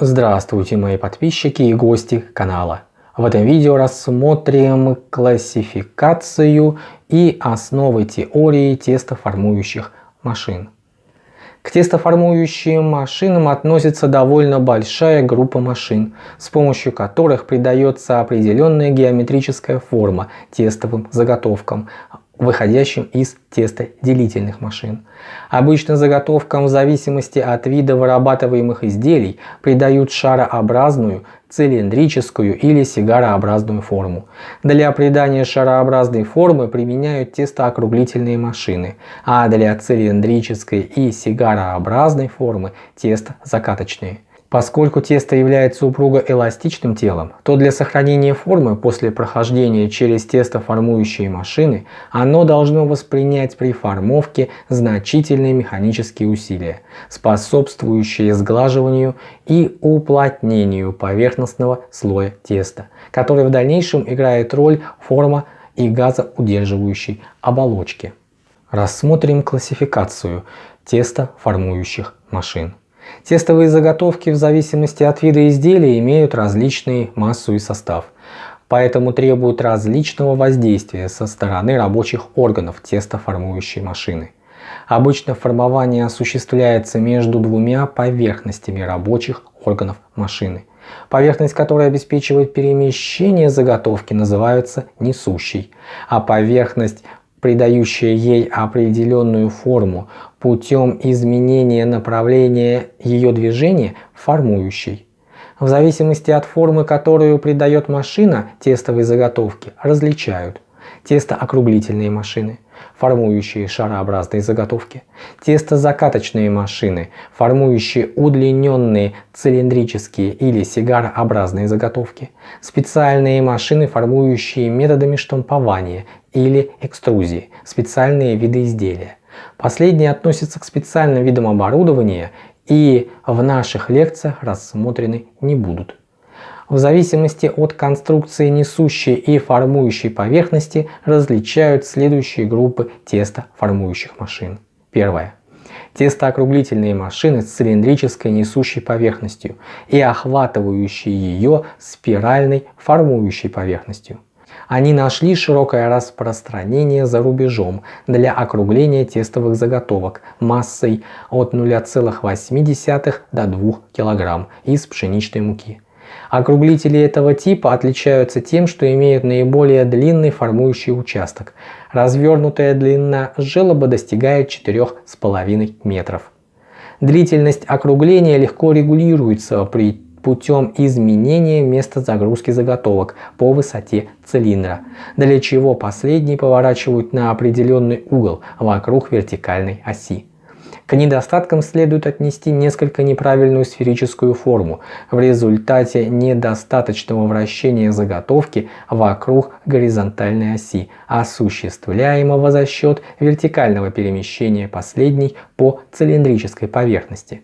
Здравствуйте мои подписчики и гости канала. В этом видео рассмотрим классификацию и основы теории тестоформующих машин. К тестоформующим машинам относится довольно большая группа машин, с помощью которых придается определенная геометрическая форма тестовым заготовкам, выходящим из тестоделительных машин. Обычно заготовкам в зависимости от вида вырабатываемых изделий придают шарообразную, цилиндрическую или сигарообразную форму. Для придания шарообразной формы применяют тестоокруглительные машины, а для цилиндрической и сигарообразной формы тестозакаточные. Поскольку тесто является упругоэластичным телом, то для сохранения формы после прохождения через тестоформующие машины оно должно воспринять при формовке значительные механические усилия, способствующие сглаживанию и уплотнению поверхностного слоя теста, который в дальнейшем играет роль форма и газоудерживающей оболочки. Рассмотрим классификацию тестоформующих машин. Тестовые заготовки в зависимости от вида изделия имеют различный массу и состав, поэтому требуют различного воздействия со стороны рабочих органов тестоформующей машины. Обычно формование осуществляется между двумя поверхностями рабочих органов машины. Поверхность, которая обеспечивает перемещение заготовки, называется несущей, а поверхность, придающая ей определенную форму путем изменения направления ее движения формующей. В зависимости от формы, которую придает машина тестовой заготовки, различают тестоокруглительные машины, формующие шарообразные заготовки, тестозакаточные машины, формующие удлиненные цилиндрические или сигарообразные заготовки, специальные машины, формующие методами штампования или экструзии, специальные виды изделия. Последние относятся к специальным видам оборудования и в наших лекциях рассмотрены не будут. В зависимости от конструкции несущей и формующей поверхности различают следующие группы тестоформующих машин. Первое. Тестоокруглительные машины с цилиндрической несущей поверхностью и охватывающие ее спиральной формующей поверхностью они нашли широкое распространение за рубежом для округления тестовых заготовок массой от 0,8 до 2 кг из пшеничной муки. Округлители этого типа отличаются тем, что имеют наиболее длинный формующий участок. Развернутая длина желоба достигает 4,5 метров. Длительность округления легко регулируется при путем изменения места загрузки заготовок по высоте цилиндра, для чего последние поворачивают на определенный угол вокруг вертикальной оси. К недостаткам следует отнести несколько неправильную сферическую форму в результате недостаточного вращения заготовки вокруг горизонтальной оси, осуществляемого за счет вертикального перемещения последней по цилиндрической поверхности.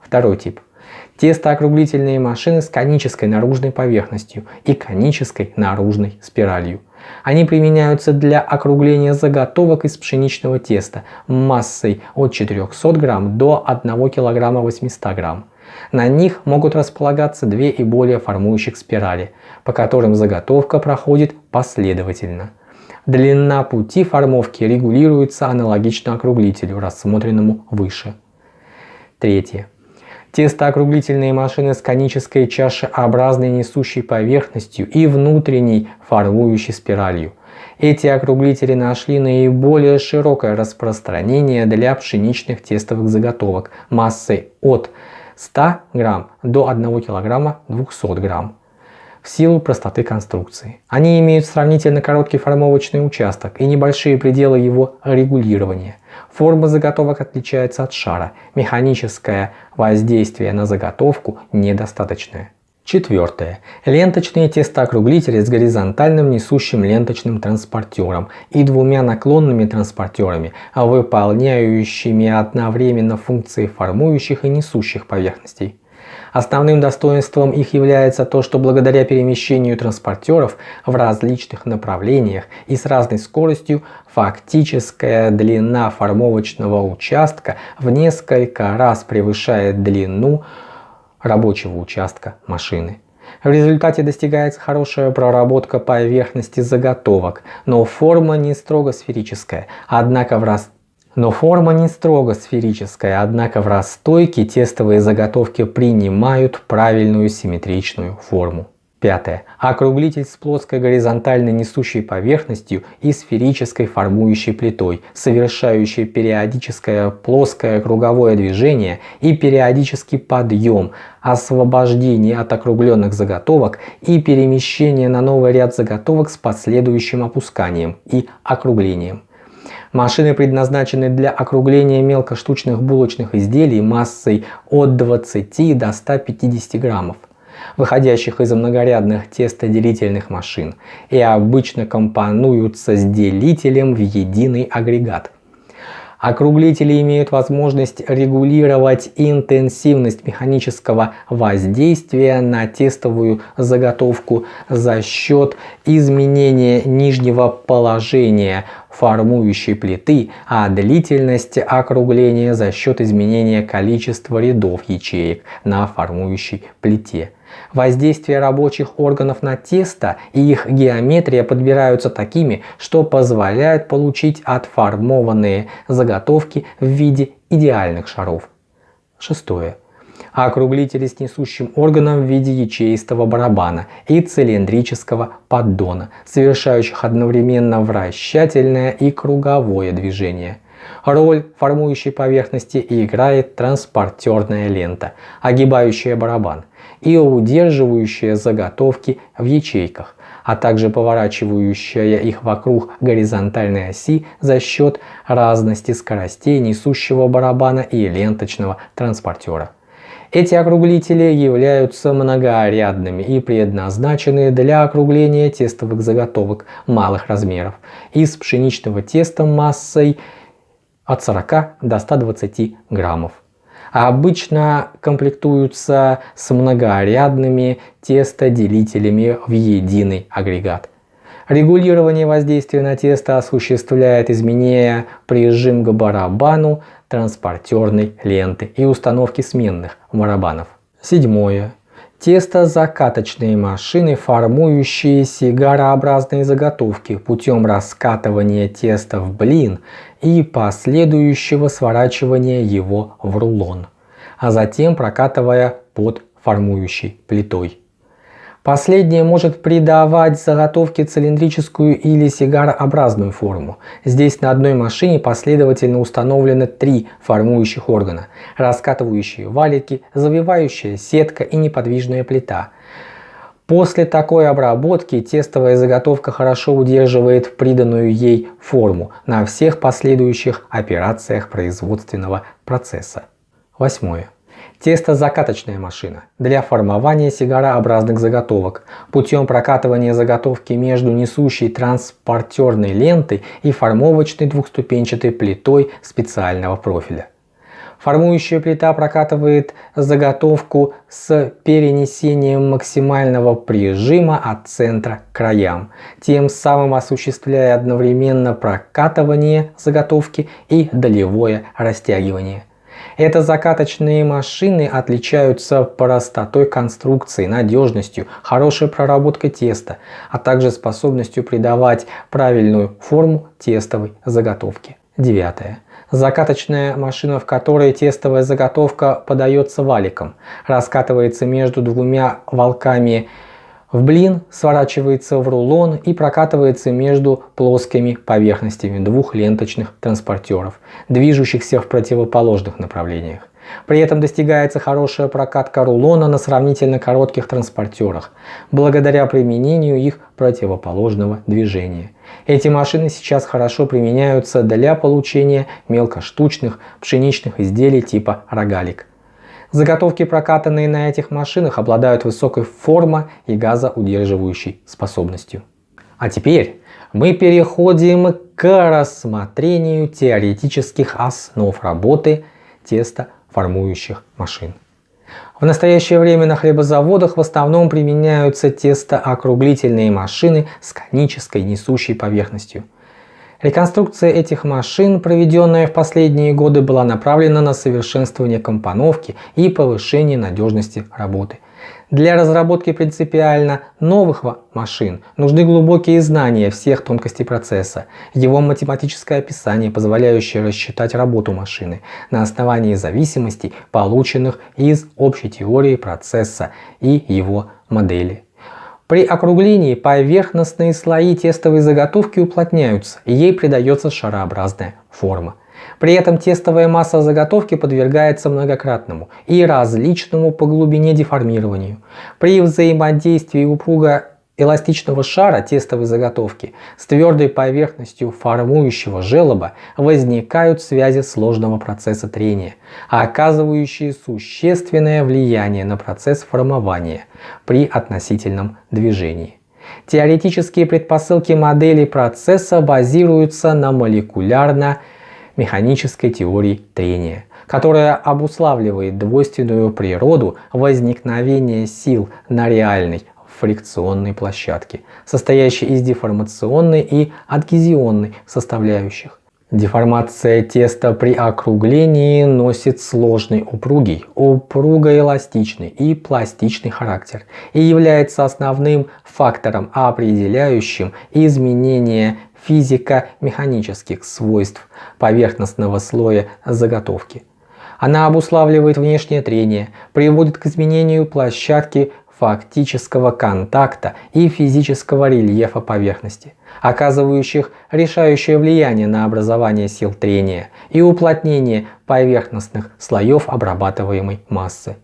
Второй тип – Тестоокруглительные машины с конической наружной поверхностью и конической наружной спиралью. Они применяются для округления заготовок из пшеничного теста массой от 400 грамм до 1 килограмма 800 грамм. На них могут располагаться две и более формующих спирали, по которым заготовка проходит последовательно. Длина пути формовки регулируется аналогично округлителю, рассмотренному выше. Третье. Тестоокруглительные машины с конической чашеобразной несущей поверхностью и внутренней формующей спиралью. Эти округлители нашли наиболее широкое распространение для пшеничных тестовых заготовок массой от 100 грамм до 1 килограмма 200 грамм в силу простоты конструкции. Они имеют сравнительно короткий формовочный участок и небольшие пределы его регулирования. Форма заготовок отличается от шара, механическое воздействие на заготовку недостаточное. Четвертое. Ленточные тестоокруглители с горизонтальным несущим ленточным транспортером и двумя наклонными транспортерами, выполняющими одновременно функции формующих и несущих поверхностей. Основным достоинством их является то, что благодаря перемещению транспортеров в различных направлениях и с разной скоростью фактическая длина формовочного участка в несколько раз превышает длину рабочего участка машины. В результате достигается хорошая проработка поверхности заготовок, но форма не строго сферическая, однако в раз но форма не строго сферическая, однако в расстойке тестовые заготовки принимают правильную симметричную форму. Пятое. Округлитель с плоской горизонтально несущей поверхностью и сферической формующей плитой, совершающей периодическое плоское круговое движение и периодический подъем, освобождение от округленных заготовок и перемещение на новый ряд заготовок с последующим опусканием и округлением. Машины предназначены для округления мелкоштучных булочных изделий массой от 20 до 150 граммов выходящих из многорядных тестоделительных машин, и обычно компонуются с делителем в единый агрегат. Округлители имеют возможность регулировать интенсивность механического воздействия на тестовую заготовку за счет изменения нижнего положения формующей плиты, а длительность округления за счет изменения количества рядов ячеек на формующей плите. Воздействие рабочих органов на тесто и их геометрия подбираются такими, что позволяют получить отформованные заготовки в виде идеальных шаров. Шестое. Округлители с несущим органом в виде ячеистого барабана и цилиндрического поддона, совершающих одновременно вращательное и круговое движение. Роль формующей поверхности играет транспортерная лента, огибающая барабан, и удерживающая заготовки в ячейках, а также поворачивающая их вокруг горизонтальной оси за счет разности скоростей несущего барабана и ленточного транспортера. Эти округлители являются многорядными и предназначены для округления тестовых заготовок малых размеров из пшеничного теста массой от 40 до 120 граммов обычно комплектуются с многорядными тестоделителями в единый агрегат. Регулирование воздействия на тесто осуществляет изменение прижим к барабану транспортерной ленты и установки сменных барабанов. Седьмое. Тесто-закаточные машины, формующие сигарообразные заготовки путем раскатывания теста в блин и последующего сворачивания его в рулон, а затем прокатывая под формующей плитой. Последнее может придавать заготовке цилиндрическую или сигарообразную форму. Здесь на одной машине последовательно установлены три формующих органа. Раскатывающие валики, завивающая сетка и неподвижная плита. После такой обработки тестовая заготовка хорошо удерживает приданную ей форму на всех последующих операциях производственного процесса. Восьмое. Тесто-закаточная машина для формования сигарообразных заготовок путем прокатывания заготовки между несущей транспортерной лентой и формовочной двухступенчатой плитой специального профиля. Формующая плита прокатывает заготовку с перенесением максимального прижима от центра к краям, тем самым осуществляя одновременно прокатывание заготовки и долевое растягивание. Это закаточные машины отличаются простотой конструкции, надежностью, хорошей проработкой теста, а также способностью придавать правильную форму тестовой заготовки. Девятое. Закаточная машина, в которой тестовая заготовка подается валиком, раскатывается между двумя волками в блин сворачивается в рулон и прокатывается между плоскими поверхностями двух ленточных транспортеров, движущихся в противоположных направлениях. При этом достигается хорошая прокатка рулона на сравнительно коротких транспортерах, благодаря применению их противоположного движения. Эти машины сейчас хорошо применяются для получения мелкоштучных пшеничных изделий типа рогалик. Заготовки, прокатанные на этих машинах, обладают высокой формо- и газоудерживающей способностью. А теперь мы переходим к рассмотрению теоретических основ работы тестоформующих машин. В настоящее время на хлебозаводах в основном применяются тестоокруглительные машины с конической несущей поверхностью – Реконструкция этих машин, проведенная в последние годы, была направлена на совершенствование компоновки и повышение надежности работы. Для разработки принципиально новых машин нужны глубокие знания всех тонкостей процесса, его математическое описание, позволяющее рассчитать работу машины на основании зависимостей, полученных из общей теории процесса и его модели. При округлении поверхностные слои тестовой заготовки уплотняются и ей придается шарообразная форма. При этом тестовая масса заготовки подвергается многократному и различному по глубине деформированию. При взаимодействии упруга эластичного шара тестовой заготовки с твердой поверхностью формующего желоба возникают связи сложного процесса трения, оказывающие существенное влияние на процесс формования при относительном движении. Теоретические предпосылки модели процесса базируются на молекулярно механической теории трения, которая обуславливает двойственную природу возникновения сил на реальной фрикционной площадке, состоящей из деформационной и адгезионной составляющих. Деформация теста при округлении носит сложный упругий, упругоэластичный и пластичный характер и является основным фактором, определяющим изменение физико-механических свойств поверхностного слоя заготовки. Она обуславливает внешнее трение, приводит к изменению площадки фактического контакта и физического рельефа поверхности, оказывающих решающее влияние на образование сил трения и уплотнение поверхностных слоев обрабатываемой массы.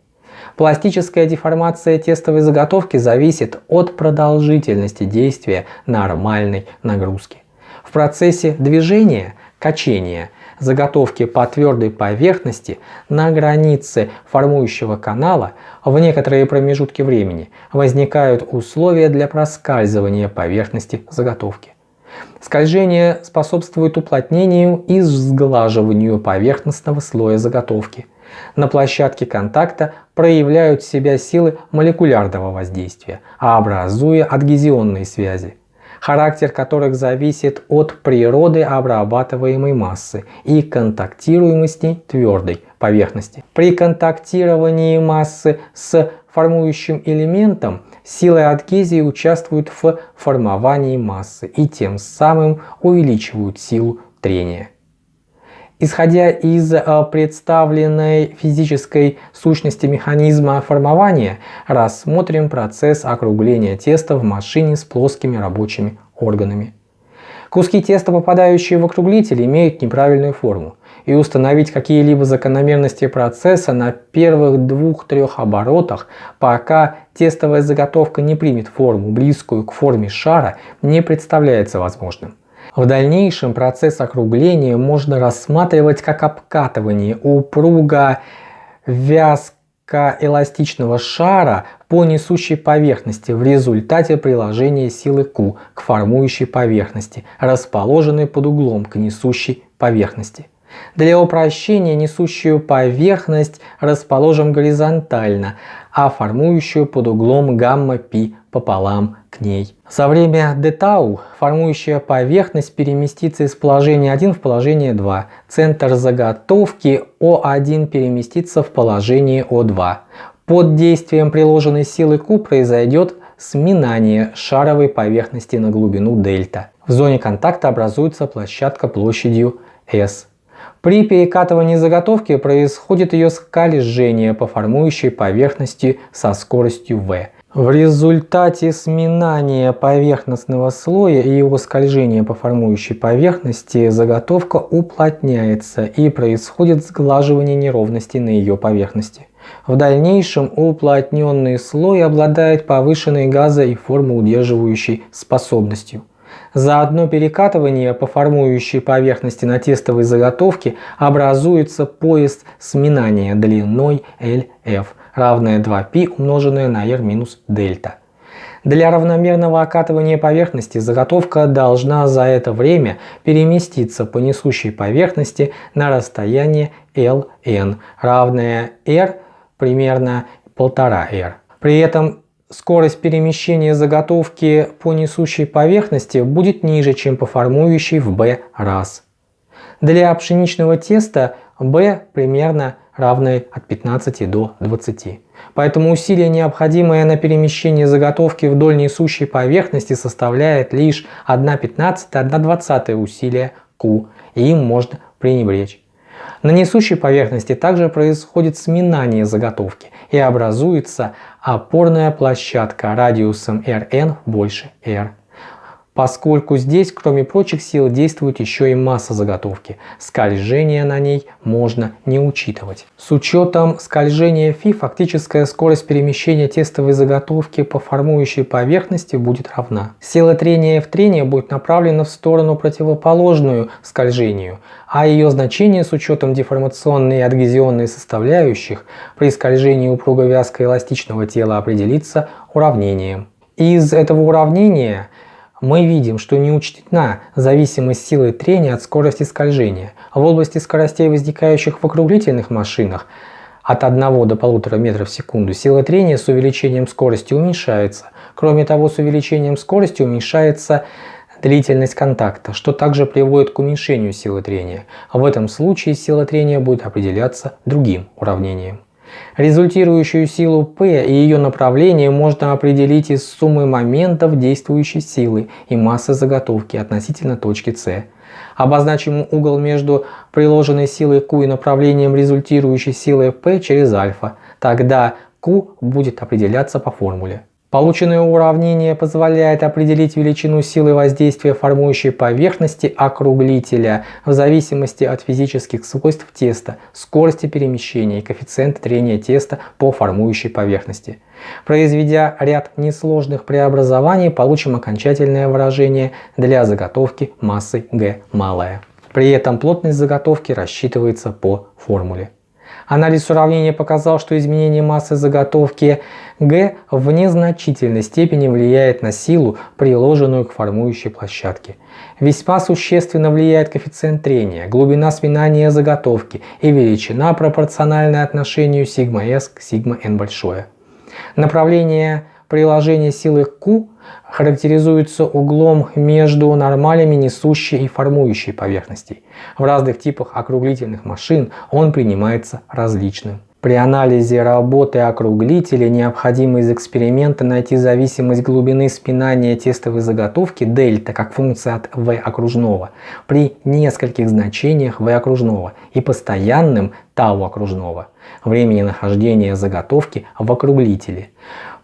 Пластическая деформация тестовой заготовки зависит от продолжительности действия нормальной нагрузки. В процессе движения, качения, заготовки по твердой поверхности на границе формующего канала в некоторые промежутки времени возникают условия для проскальзывания поверхности заготовки. Скольжение способствует уплотнению и сглаживанию поверхностного слоя заготовки. На площадке контакта проявляют себя силы молекулярного воздействия, образуя адгезионные связи характер которых зависит от природы обрабатываемой массы и контактируемости твердой поверхности. При контактировании массы с формующим элементом силы адгезии участвуют в формовании массы и тем самым увеличивают силу трения. Исходя из э, представленной физической сущности механизма формования, рассмотрим процесс округления теста в машине с плоскими рабочими органами. Куски теста, попадающие в округлитель, имеют неправильную форму, и установить какие-либо закономерности процесса на первых двух-трех оборотах, пока тестовая заготовка не примет форму, близкую к форме шара, не представляется возможным. В дальнейшем процесс округления можно рассматривать как обкатывание упруга вязкоэластичного шара по несущей поверхности в результате приложения силы Q к формующей поверхности, расположенной под углом к несущей поверхности. Для упрощения несущую поверхность расположим горизонтально, а формующую под углом гамма-π пополам к ней. За время дтау формующая поверхность переместится из положения 1 в положение 2. Центр заготовки О1 переместится в положение О2. Под действием приложенной силы Q произойдет сминание шаровой поверхности на глубину дельта. В зоне контакта образуется площадка площадью S. При перекатывании заготовки происходит ее скольжение по формующей поверхности со скоростью v. В результате сминания поверхностного слоя и его скольжения по формующей поверхности заготовка уплотняется и происходит сглаживание неровностей на ее поверхности. В дальнейшем уплотненный слой обладает повышенной газо- и формоудерживающей способностью. За одно перекатывание по формующей поверхности на тестовой заготовке образуется пояс сминания длиной LF равное 2π умноженное на r минус дельта. Для равномерного окатывания поверхности заготовка должна за это время переместиться по несущей поверхности на расстояние ln, равное r примерно 1,5r. При этом скорость перемещения заготовки по несущей поверхности будет ниже, чем по формующей в B раз. Для пшеничного теста B примерно равны от 15 до 20. Поэтому усилие, необходимое на перемещение заготовки вдоль несущей поверхности, составляет лишь 1,15-1,20 усилия Q, и им можно пренебречь. На несущей поверхности также происходит сминание заготовки и образуется опорная площадка радиусом Rn больше R поскольку здесь, кроме прочих сил, действует еще и масса заготовки. Скольжение на ней можно не учитывать. С учетом скольжения фи, фактическая скорость перемещения тестовой заготовки по формующей поверхности будет равна. Сила трения F трения будет направлена в сторону противоположную скольжению, а ее значение с учетом деформационной и адгезионной составляющих при скольжении упруго-вязко-эластичного тела определится уравнением. Из этого уравнения мы видим, что не учтена зависимость силы трения от скорости скольжения. В области скоростей, возникающих в округлительных машинах, от 1 до 1,5 метров в секунду сила трения с увеличением скорости уменьшается. Кроме того, с увеличением скорости уменьшается длительность контакта, что также приводит к уменьшению силы трения. В этом случае сила трения будет определяться другим уравнением. Результирующую силу P и ее направление можно определить из суммы моментов действующей силы и массы заготовки относительно точки C. Обозначим угол между приложенной силой Q и направлением результирующей силы P через альфа. Тогда Q будет определяться по формуле. Полученное уравнение позволяет определить величину силы воздействия формующей поверхности округлителя в зависимости от физических свойств теста, скорости перемещения и коэффициента трения теста по формующей поверхности. Произведя ряд несложных преобразований, получим окончательное выражение для заготовки массы G малая. При этом плотность заготовки рассчитывается по формуле. Анализ уравнения показал, что изменение массы заготовки G в незначительной степени влияет на силу, приложенную к формующей площадке. Весьма существенно влияет коэффициент трения, глубина сминания заготовки и величина пропорциональная отношению σs к σn большое. Направление приложения силы Q характеризуется углом между нормалями несущей и формующей поверхностей. В разных типах округлительных машин он принимается различным. При анализе работы округлителя необходимо из эксперимента найти зависимость глубины спинания тестовой заготовки дельта как функция от v окружного при нескольких значениях v окружного и постоянным тау окружного времени нахождения заготовки в округлителе.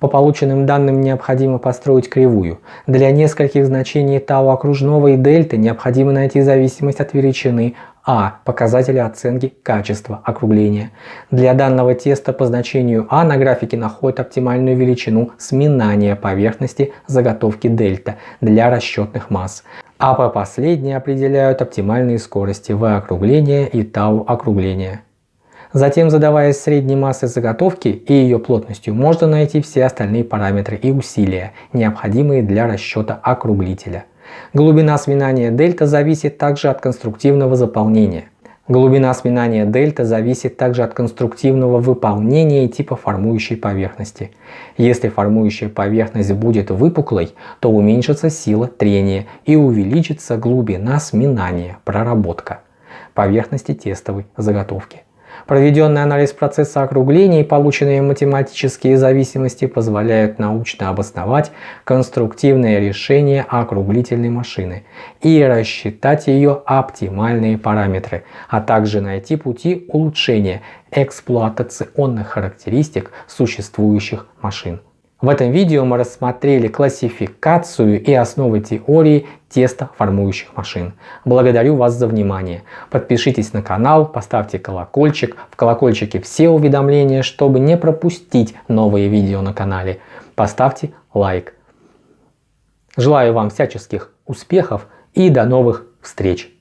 По полученным данным необходимо построить кривую. Для нескольких значений тау окружного и дельты необходимо найти зависимость от величины а – показателя оценки качества округления. Для данного теста по значению А на графике находят оптимальную величину сминания поверхности заготовки дельта для расчетных масс. А по последней определяют оптимальные скорости В округления и тау округления. Затем, задаваясь средней массой заготовки и ее плотностью, можно найти все остальные параметры и усилия, необходимые для расчета округлителя. Глубина сминания дельта зависит также от конструктивного заполнения. Глубина сминания дельта зависит также от конструктивного выполнения и типа формующей поверхности. Если формующая поверхность будет выпуклой, то уменьшится сила трения и увеличится глубина сминания, проработка поверхности тестовой заготовки. Проведенный анализ процесса округления и полученные математические зависимости позволяют научно обосновать конструктивное решение округлительной машины и рассчитать ее оптимальные параметры, а также найти пути улучшения эксплуатационных характеристик существующих машин. В этом видео мы рассмотрели классификацию и основы теории теста формующих машин. Благодарю вас за внимание. Подпишитесь на канал, поставьте колокольчик. В колокольчике все уведомления, чтобы не пропустить новые видео на канале. Поставьте лайк. Желаю вам всяческих успехов и до новых встреч!